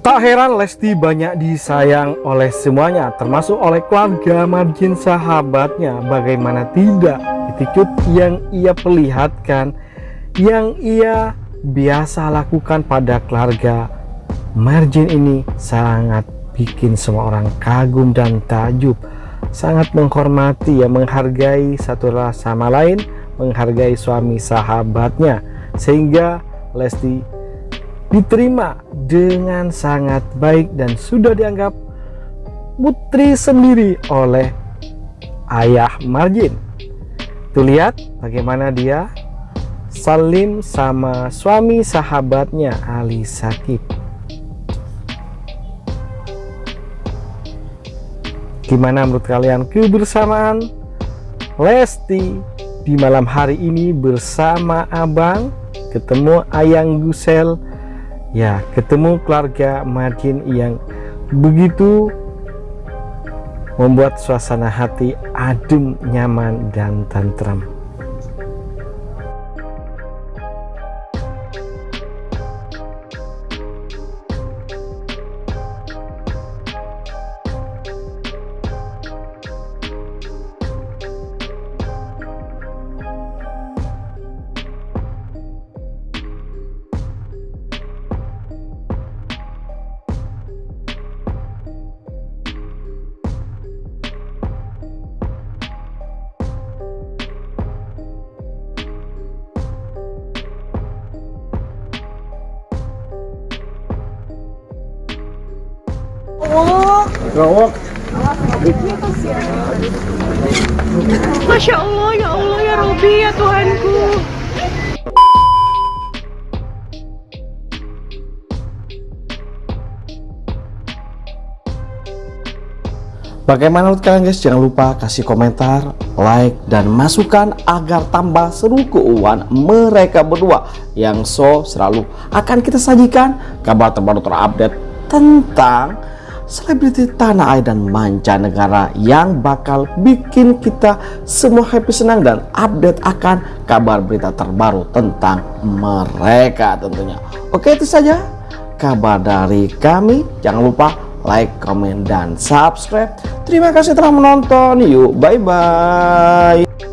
Tak heran Lesti banyak disayang oleh semuanya, termasuk oleh keluarga margin sahabatnya. Bagaimana tidak, attitude yang ia perlihatkan, yang ia biasa lakukan pada keluarga margin ini sangat bikin semua orang kagum dan takjub. Sangat menghormati, ya menghargai satu sama lain, menghargai suami sahabatnya. Sehingga Lesti diterima dengan sangat baik dan sudah dianggap putri sendiri oleh ayah Margin. Tuh lihat bagaimana dia salim sama suami sahabatnya Ali Sakib. Gimana menurut kalian kebersamaan Lesti di malam hari ini bersama Abang ketemu Ayang Gusel ya ketemu keluarga Margin yang begitu membuat suasana hati adem, nyaman, dan tantram. Gawak. Masya Allah, ya Allah, ya Robi, ya Tuhanku. Bagaimana menurut kalian guys? Jangan lupa kasih komentar, like, dan masukan agar tambah seru keuangan mereka berdua yang so selalu akan kita sajikan kabar terbaru terupdate tentang selebriti tanah air dan mancanegara yang bakal bikin kita semua happy senang dan update akan kabar berita terbaru tentang mereka tentunya. Oke itu saja kabar dari kami. Jangan lupa like, comment, dan subscribe. Terima kasih telah menonton. Yuk, bye-bye.